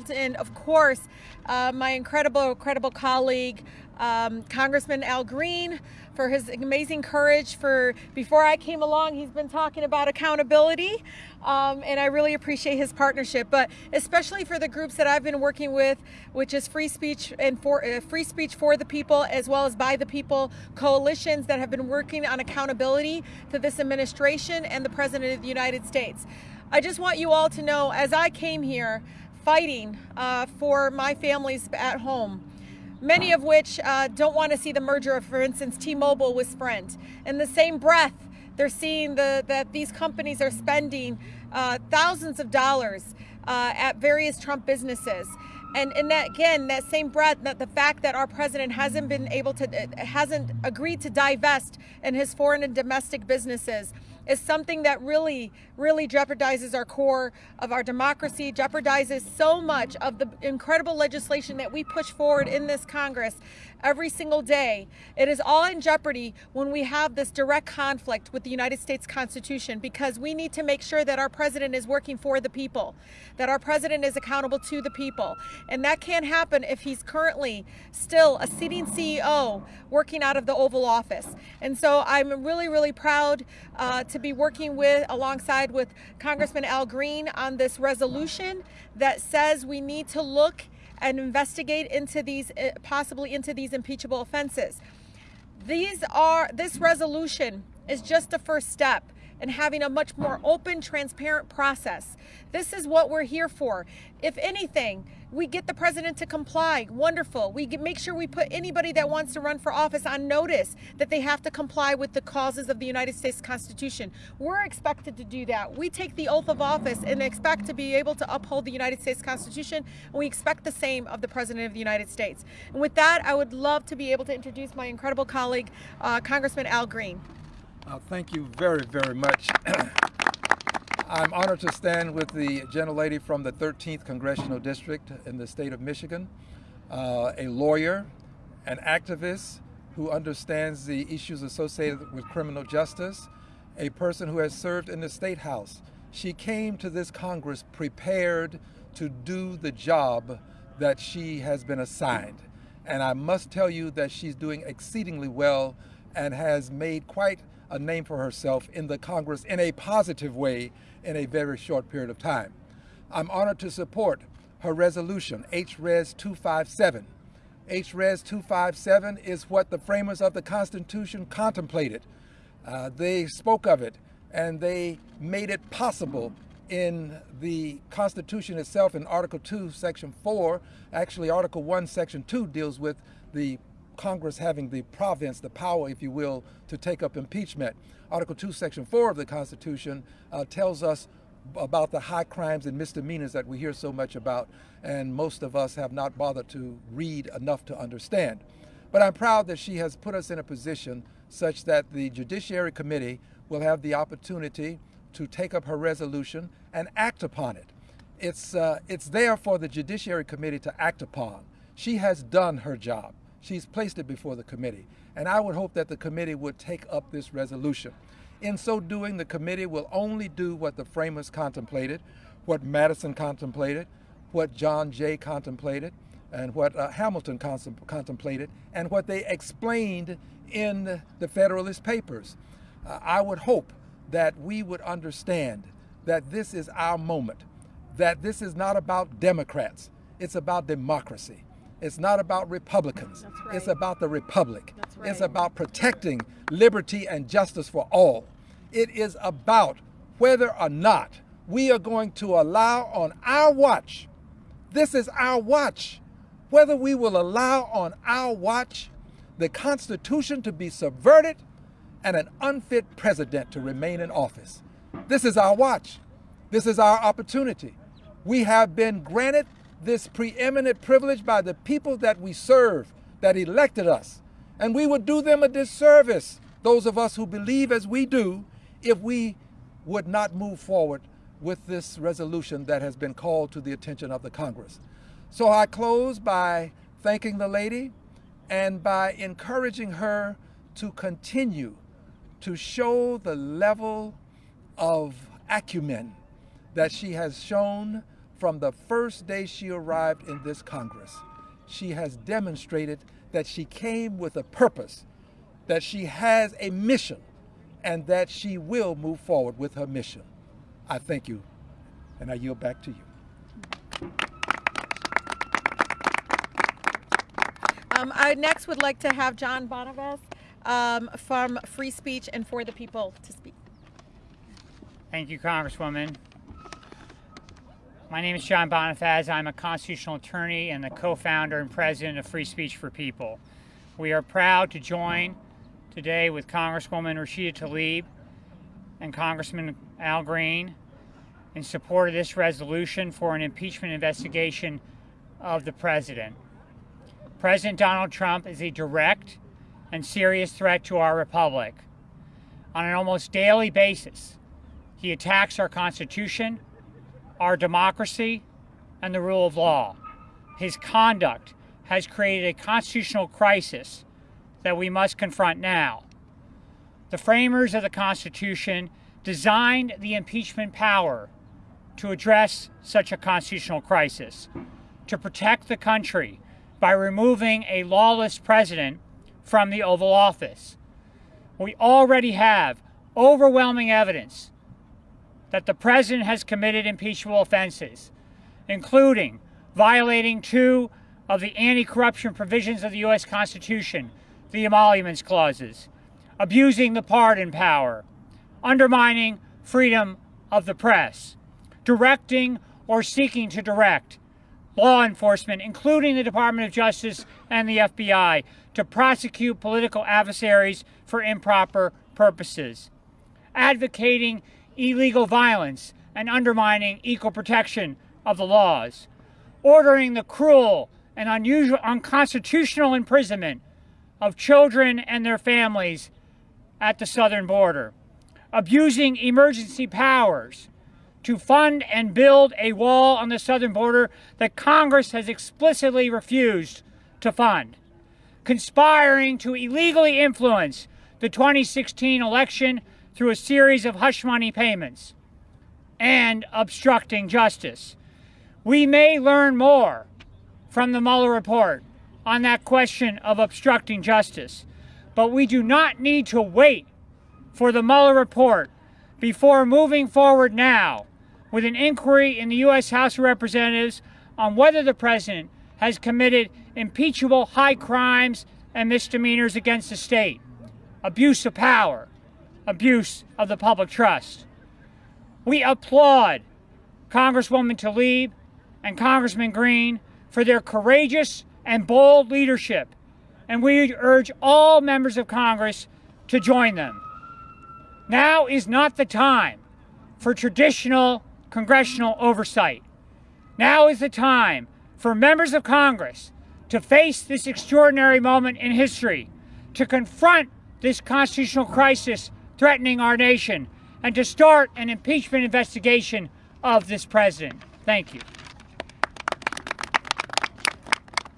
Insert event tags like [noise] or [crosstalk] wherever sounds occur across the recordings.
And of course, uh, my incredible, incredible colleague, um, Congressman Al Green, for his amazing courage. For before I came along, he's been talking about accountability, um, and I really appreciate his partnership. But especially for the groups that I've been working with, which is free speech and for uh, free speech for the people, as well as by the people coalitions that have been working on accountability to this administration and the President of the United States. I just want you all to know, as I came here fighting uh, for my families at home, many of which uh, don't want to see the merger of, for instance, T-Mobile with Sprint. In the same breath, they're seeing the, that these companies are spending uh, thousands of dollars uh, at various Trump businesses. And, and that again, that same breath, that the fact that our president hasn't been able to, uh, hasn't agreed to divest in his foreign and domestic businesses is something that really, really jeopardizes our core of our democracy, jeopardizes so much of the incredible legislation that we push forward in this Congress every single day. It is all in jeopardy when we have this direct conflict with the United States Constitution because we need to make sure that our president is working for the people, that our president is accountable to the people. And that can't happen if he's currently still a sitting CEO working out of the Oval Office. And so I'm really, really proud uh, to be working with alongside with Congressman Al Green on this resolution that says we need to look and investigate into these, eh, possibly into these impeachable offenses. These are, this resolution is just the first step and having a much more open, transparent process. This is what we're here for. If anything, we get the president to comply. Wonderful. We make sure we put anybody that wants to run for office on notice that they have to comply with the causes of the United States Constitution. We're expected to do that. We take the oath of office and expect to be able to uphold the United States Constitution, and we expect the same of the President of the United States. And with that, I would love to be able to introduce my incredible colleague, uh, Congressman Al Green. Uh, thank you very, very much. [clears throat] I'm honored to stand with the gentlelady from the 13th Congressional District in the state of Michigan, uh, a lawyer, an activist who understands the issues associated with criminal justice, a person who has served in the State House. She came to this Congress prepared to do the job that she has been assigned. And I must tell you that she's doing exceedingly well and has made quite a name for herself in the Congress in a positive way in a very short period of time. I'm honored to support her resolution, HRES 257. HRES 257 is what the framers of the Constitution contemplated. Uh, they spoke of it and they made it possible in the Constitution itself in Article 2, Section 4. Actually, Article 1, Section 2 deals with the Congress having the province, the power, if you will, to take up impeachment. Article 2, Section 4 of the Constitution uh, tells us about the high crimes and misdemeanors that we hear so much about, and most of us have not bothered to read enough to understand. But I'm proud that she has put us in a position such that the Judiciary Committee will have the opportunity to take up her resolution and act upon it. It's, uh, it's there for the Judiciary Committee to act upon. She has done her job. She's placed it before the committee. And I would hope that the committee would take up this resolution. In so doing, the committee will only do what the framers contemplated, what Madison contemplated, what John Jay contemplated, and what uh, Hamilton contemplated, and what they explained in the Federalist Papers. Uh, I would hope that we would understand that this is our moment, that this is not about Democrats, it's about democracy. It's not about Republicans. Right. It's about the Republic. Right. It's about protecting liberty and justice for all. It is about whether or not we are going to allow on our watch, this is our watch, whether we will allow on our watch the Constitution to be subverted and an unfit president to remain in office. This is our watch. This is our opportunity. We have been granted this preeminent privilege by the people that we serve, that elected us. And we would do them a disservice, those of us who believe as we do, if we would not move forward with this resolution that has been called to the attention of the Congress. So I close by thanking the lady and by encouraging her to continue to show the level of acumen that she has shown from the first day she arrived in this Congress, she has demonstrated that she came with a purpose, that she has a mission, and that she will move forward with her mission. I thank you, and I yield back to you. Um, I next would like to have John Bonifaz um, from Free Speech and For the People to speak. Thank you, Congresswoman. My name is John Bonifaz. I'm a constitutional attorney and the co-founder and president of Free Speech for People. We are proud to join today with Congresswoman Rashida Tlaib and Congressman Al Green in support of this resolution for an impeachment investigation of the president. President Donald Trump is a direct and serious threat to our republic. On an almost daily basis, he attacks our Constitution, our democracy, and the rule of law. His conduct has created a constitutional crisis that we must confront now. The framers of the Constitution designed the impeachment power to address such a constitutional crisis, to protect the country by removing a lawless president from the Oval Office. We already have overwhelming evidence that the president has committed impeachable offenses, including violating two of the anti-corruption provisions of the U.S. Constitution, the emoluments clauses, abusing the pardon power, undermining freedom of the press, directing or seeking to direct law enforcement, including the Department of Justice and the FBI, to prosecute political adversaries for improper purposes, advocating illegal violence and undermining equal protection of the laws, ordering the cruel and unusual, unconstitutional imprisonment of children and their families at the southern border, abusing emergency powers to fund and build a wall on the southern border that Congress has explicitly refused to fund, conspiring to illegally influence the 2016 election through a series of hush money payments, and obstructing justice. We may learn more from the Mueller report on that question of obstructing justice, but we do not need to wait for the Mueller report before moving forward now with an inquiry in the U.S. House of Representatives on whether the President has committed impeachable high crimes and misdemeanors against the state, abuse of power, abuse of the public trust. We applaud Congresswoman Tlaib and Congressman Green for their courageous and bold leadership, and we urge all members of Congress to join them. Now is not the time for traditional congressional oversight. Now is the time for members of Congress to face this extraordinary moment in history, to confront this constitutional crisis threatening our nation, and to start an impeachment investigation of this president. Thank you.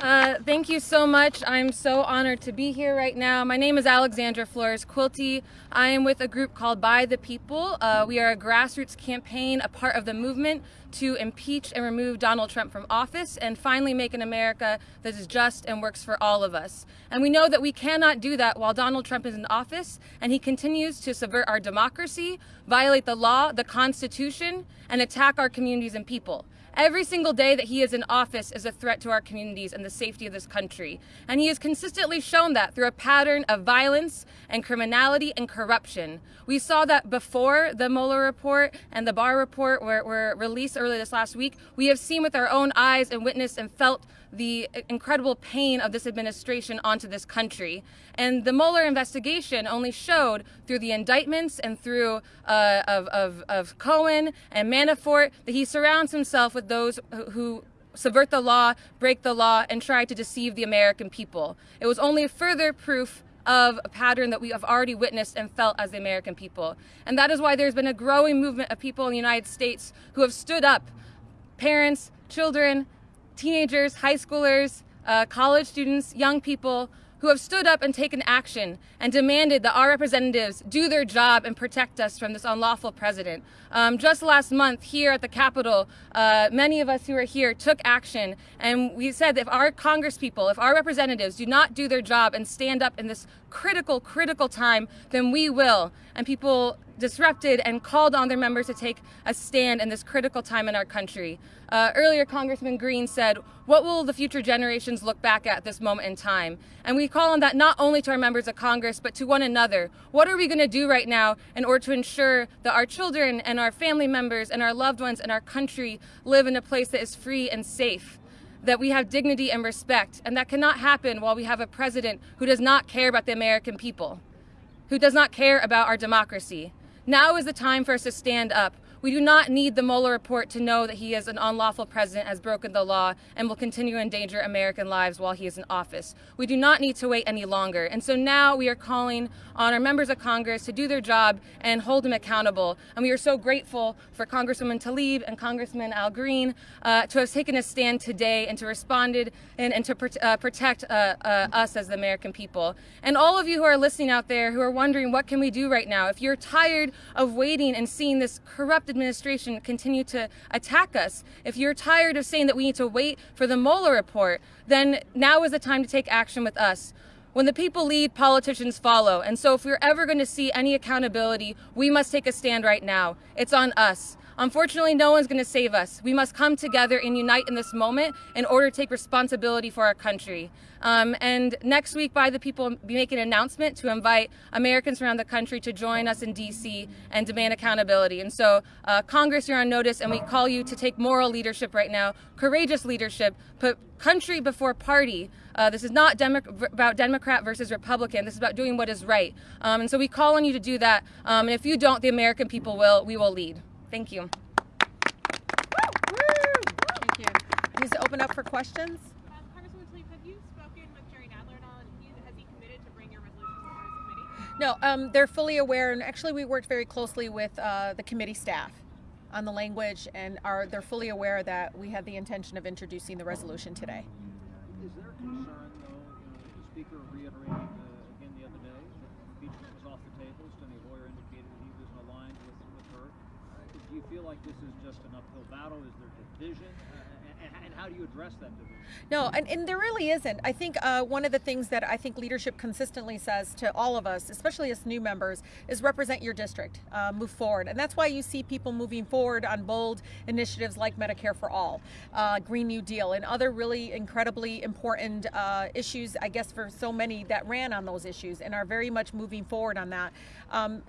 Uh, thank you so much. I'm so honored to be here right now. My name is Alexandra Flores Quilty. I am with a group called By the People. Uh, we are a grassroots campaign, a part of the movement to impeach and remove Donald Trump from office and finally make an America that is just and works for all of us. And we know that we cannot do that while Donald Trump is in office and he continues to subvert our democracy, violate the law, the Constitution, and attack our communities and people. Every single day that he is in office is a threat to our communities and the safety of this country. And he has consistently shown that through a pattern of violence and criminality and corruption. We saw that before the Mueller report and the Barr report were, were released earlier this last week. We have seen with our own eyes and witnessed and felt the incredible pain of this administration onto this country. And the Mueller investigation only showed through the indictments and through uh, of, of, of Cohen and Manafort that he surrounds himself with those who subvert the law, break the law, and try to deceive the American people. It was only further proof of a pattern that we have already witnessed and felt as the American people. And that is why there's been a growing movement of people in the United States who have stood up, parents, children, teenagers, high schoolers, uh, college students, young people, who have stood up and taken action and demanded that our representatives do their job and protect us from this unlawful president. Um, just last month here at the Capitol, uh, many of us who are here took action and we said that if our congresspeople, if our representatives do not do their job and stand up in this critical, critical time, then we will. And people disrupted and called on their members to take a stand in this critical time in our country. Uh, earlier, Congressman Green said, what will the future generations look back at this moment in time? And we call on that not only to our members of Congress, but to one another. What are we going to do right now in order to ensure that our children and our family members and our loved ones and our country live in a place that is free and safe? that we have dignity and respect, and that cannot happen while we have a president who does not care about the American people, who does not care about our democracy. Now is the time for us to stand up. We do not need the Mueller report to know that he is an unlawful president, has broken the law, and will continue to endanger American lives while he is in office. We do not need to wait any longer. And so now we are calling on our members of Congress to do their job and hold him accountable. And we are so grateful for Congresswoman Tlaib and Congressman Al Green uh, to have taken a stand today and to responded and, and to uh, protect uh, uh, us as the American people. And all of you who are listening out there who are wondering what can we do right now, if you're tired of waiting and seeing this corrupt administration continue to attack us. If you're tired of saying that we need to wait for the Mueller report, then now is the time to take action with us. When the people lead, politicians follow. And so if we're ever going to see any accountability, we must take a stand right now. It's on us. Unfortunately, no one's going to save us. We must come together and unite in this moment in order to take responsibility for our country. Um, and next week, by the people, we make an announcement to invite Americans around the country to join us in D.C. and demand accountability. And so, uh, Congress, you're on notice, and we call you to take moral leadership right now, courageous leadership, put country before party. Uh, this is not Demo about Democrat versus Republican. This is about doing what is right. Um, and so we call on you to do that. Um, and if you don't, the American people will. We will lead. Thank you. Thank you. Needs to open up for questions. Um, Congresswoman Tlaib, have you spoken with Jerry Nadler at all, and has he committed to bring your resolution before his committee? No, um, they're fully aware, and actually, we worked very closely with uh, the committee staff on the language, and are they're fully aware that we have the intention of introducing the resolution today. Feel like this is just an uphill battle? Is there division? Uh, and, and, how do you address that division? No, and, and there really isn't. I think uh, one of the things that I think leadership consistently says to all of us, especially as new members, is represent your district, uh, move forward. And that's why you see people moving forward on bold initiatives like Medicare for All, uh, Green New Deal, and other really incredibly important uh, issues, I guess, for so many that ran on those issues and are very much moving forward on that. Um,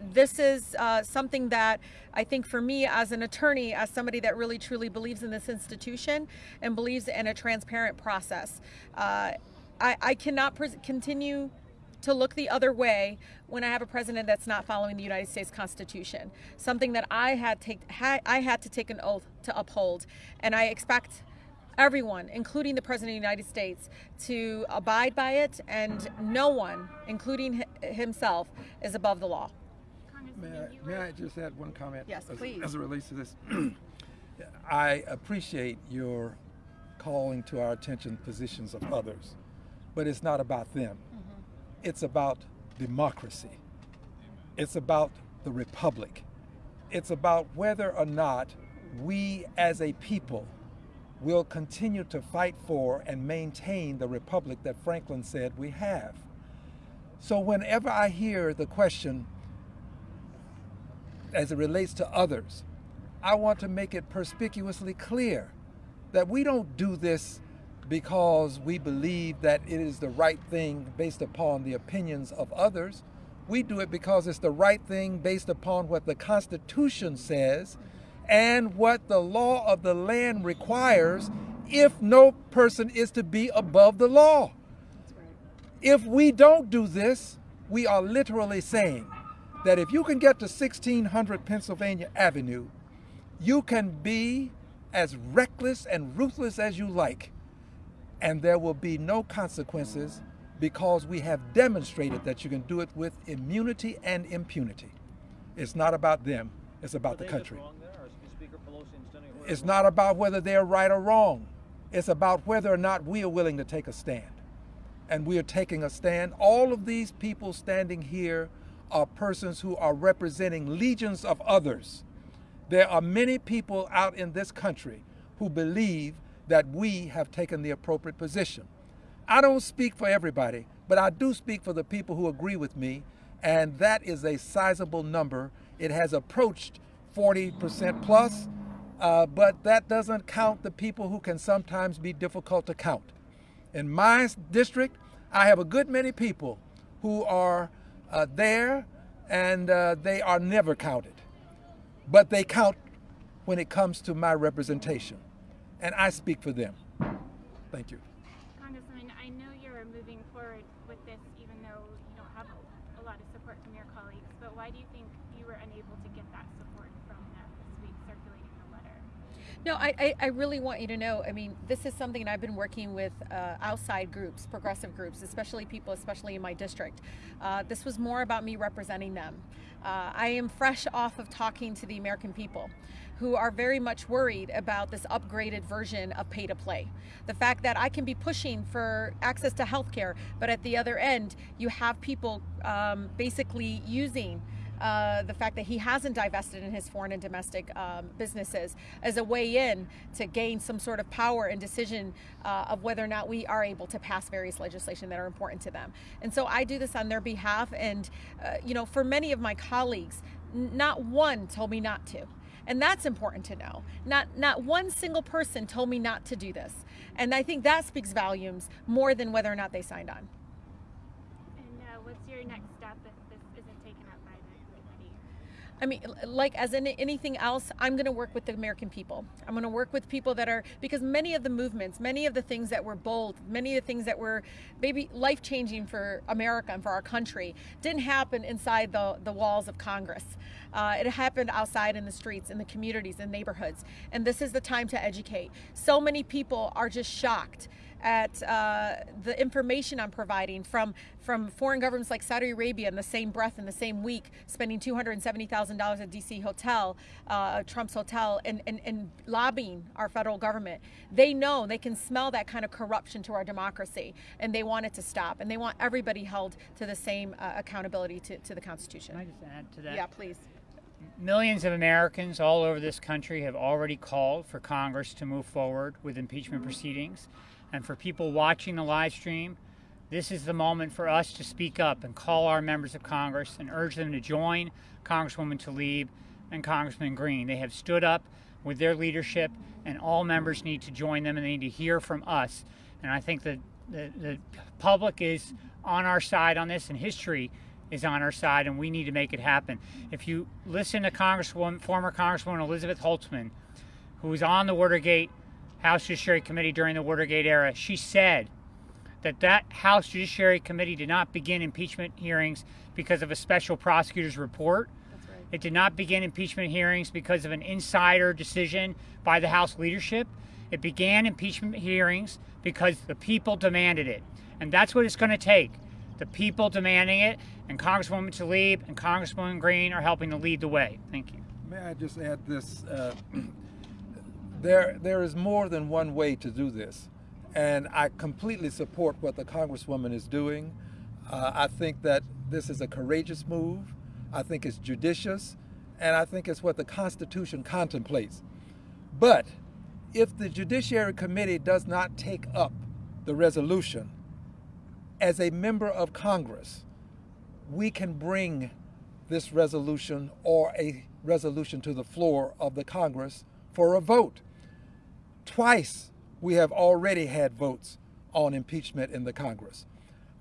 this is uh, something that I think for me as an attorney, as somebody that really truly believes in this institution and believes in a transparent process, uh, I, I, cannot continue to look the other way when I have a president that's not following the United States Constitution. Something that I had take ha I had to take an oath to uphold, and I expect everyone, including the President of the United States, to abide by it, and no one, including himself, is above the law. May I, may I just add one comment? Yes, as, please. As it relates to this, [clears throat] I appreciate your calling to our attention positions of others, but it's not about them. Mm-hmm. It's about democracy. It's about the republic. It's about whether or not we as a people will continue to fight for and maintain the republic that Franklin said we have. So whenever I hear the question, as it relates to others, I want to make it perspicuously clear that we don't do this because we believe that it is the right thing based upon the opinions of others. We do it because it's the right thing based upon what the Constitution says and what the law of the land requires if no person is to be above the law. If we don't do this, we are literally saying that if you can get to 1600 Pennsylvania Avenue, you can be as reckless and ruthless as you like, and there will be no consequences because we have demonstrated that you can do it with immunity and impunity. It's not about them, it's about the country. It's not about whether they're right or wrong. It's about whether or not we are willing to take a stand. and we are taking a stand. All of these people standing here are persons who are representing legions of others. There are many people out in this country who believe that we have taken the appropriate position. I don't speak for everybody, but I do speak for the people who agree with me, and that is a sizable number. It has approached 40% plus, uh, but that doesn't count the people who can sometimes be difficult to count. In my district, I have a good many people who are uh, there and uh, they are never counted. But they count when it comes to my representation. And I speak for them. Thank you. Congressman, I know you're moving forward with this even though you don't have a, a lot of support from your colleagues, but why do you think you were unable to get that support from them this week circulating the letter? No, I, I, I really want you to know. I mean, this is something I've been working with uh, outside groups, progressive groups, especially people, especially in my district. Uh, this was more about me representing them. Uh, I am fresh off of talking to the American people who are very much worried about this upgraded version of pay to play. The fact that I can be pushing for access to health care, but at the other end, you have people um, basically using uh, the fact that he hasn't divested in his foreign and domestic um, businesses as a way in to gain some sort of power and decision uh, of whether or not we are able to pass various legislation that are important to them. And so I do this on their behalf. And, uh, you know, for many of my colleagues, not one told me not to. And that's important to know. Not not one single person told me not to do this. And I think that speaks volumes more than whether or not they signed on. And uh, what's your next step if this isn't taken up by the committee? I mean, like as in anything else, I'm going to work with the American people. I'm going to work with people that are, because many of the movements, many of the things that were bold, many of the things that were maybe life changing for America and for our country didn't happen inside the, the walls of Congress. Uh, it happened outside in the streets, in the communities, in neighborhoods. And this is the time to educate. So many people are just shocked at uh, the information I'm providing from from foreign governments like Saudi Arabia in the same breath in the same week, spending $270,000 at DC hotel, uh, Trump's hotel, and, and, and lobbying our federal government. They know they can smell that kind of corruption to our democracy, and they want it to stop, and they want everybody held to the same uh, accountability to, to the Constitution. Can I just add to that? Yeah, please. Millions of Americans all over this country have already called for Congress to move forward with impeachment proceedings. And for people watching the live stream, this is the moment for us to speak up and call our members of Congress and urge them to join Congresswoman Tlaib and Congressman Green. They have stood up with their leadership, and all members need to join them and they need to hear from us. And I think that the, the public is on our side on this, and history is on our side, and we need to make it happen. If you listen to Congresswoman, former Congresswoman Elizabeth Holtzman, who was on the Watergate House Judiciary Committee during the Watergate era, she said that that House Judiciary Committee did not begin impeachment hearings because of a special prosecutor's report. That's right. It did not begin impeachment hearings because of an insider decision by the House leadership. It began impeachment hearings because the people demanded it. And that's what it's going to take. The people demanding it, and Congresswoman Tlaib and Congresswoman Green are helping to lead the way. Thank you. May I just add this? Uh, [clears throat] there, there is more than one way to do this. And I completely support what the Congresswoman is doing. Uh, I think that this is a courageous move. I think it's judicious. And I think it's what the Constitution contemplates. But if the Judiciary Committee does not take up the resolution, as a member of Congress, we can bring this resolution or a resolution to the floor of the Congress for a vote. Twice we have already had votes on impeachment in the Congress.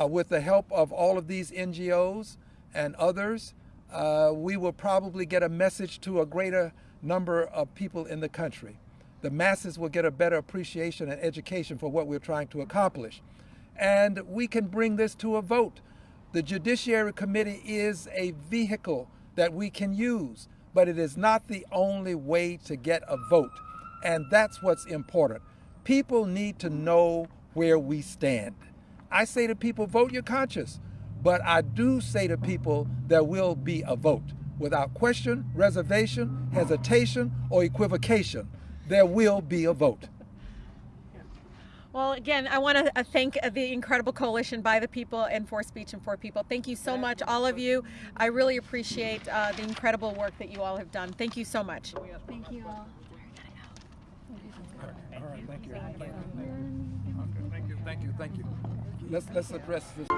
Uh, with the help of all of these NGOs and others, uh, we will probably get a message to a greater number of people in the country. The masses will get a better appreciation and education for what we're trying to accomplish. And we can bring this to a vote. The Judiciary Committee is a vehicle that we can use, but it is not the only way to get a vote. And that's what's important. People need to know where we stand. I say to people, vote your conscience. But I do say to people, there will be a vote. Without question, reservation, hesitation, or equivocation, there will be a vote. Well, again, I want to uh, thank uh, the incredible coalition by the people and for speech and for people. Thank you so much, all of you. I really appreciate uh, the incredible work that you all have done. Thank you so much. Thank you all. All right, thank you. Okay, thank you, thank you, thank you. Let's let's address this.